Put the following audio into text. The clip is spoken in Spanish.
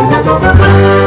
¡Vamos!